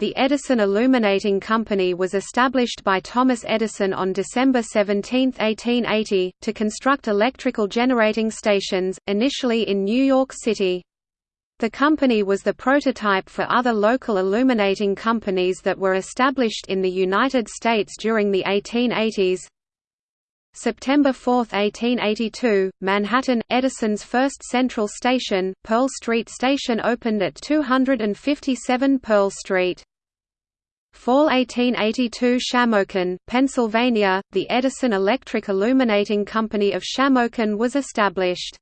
The Edison Illuminating Company was established by Thomas Edison on December 17, 1880, to construct electrical generating stations, initially in New York City. The company was the prototype for other local illuminating companies that were established in the United States during the 1880s. September 4, 1882, Manhattan, Edison's first central station, Pearl Street Station opened at 257 Pearl Street. Fall 1882 Shamokin, Pennsylvania, the Edison Electric Illuminating Company of Shamokin was established.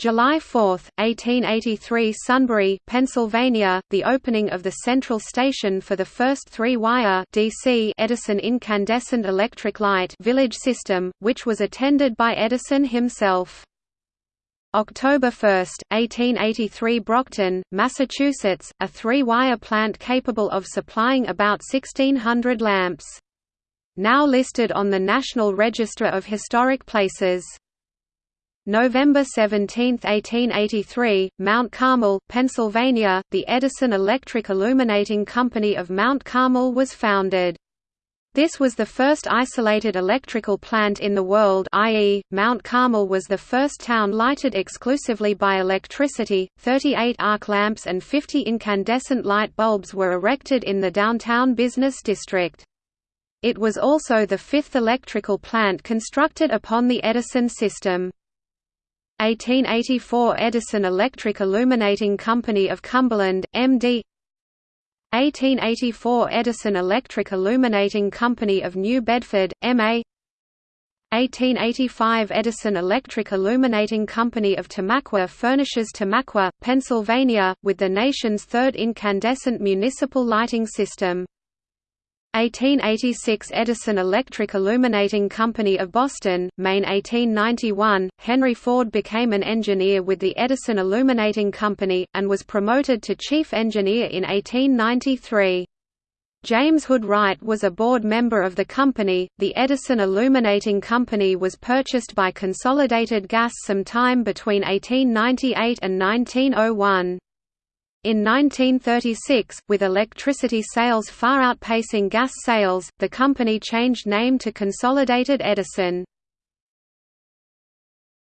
July 4, 1883 Sunbury, Pennsylvania, the opening of the central station for the first three-wire DC Edison incandescent electric light village system, which was attended by Edison himself. October 1, 1883 Brockton, Massachusetts, a three-wire plant capable of supplying about 1,600 lamps. Now listed on the National Register of Historic Places. November 17, 1883, Mount Carmel, Pennsylvania, the Edison Electric Illuminating Company of Mount Carmel was founded. This was the first isolated electrical plant in the world i.e., Mount Carmel was the first town lighted exclusively by electricity, 38 arc lamps and 50 incandescent light bulbs were erected in the downtown business district. It was also the fifth electrical plant constructed upon the Edison system. 1884 Edison Electric Illuminating Company of Cumberland, M.D. 1884 Edison Electric Illuminating Company of New Bedford, M.A. 1885 Edison Electric Illuminating Company of Tamaqua furnishes Tamaqua, Pennsylvania, with the nation's third incandescent municipal lighting system. 1886 Edison Electric Illuminating Company of Boston, Maine 1891, Henry Ford became an engineer with the Edison Illuminating Company, and was promoted to chief engineer in 1893. James Hood Wright was a board member of the company. The Edison Illuminating Company was purchased by Consolidated Gas some time between 1898 and 1901. In 1936, with electricity sales far outpacing gas sales, the company changed name to Consolidated Edison.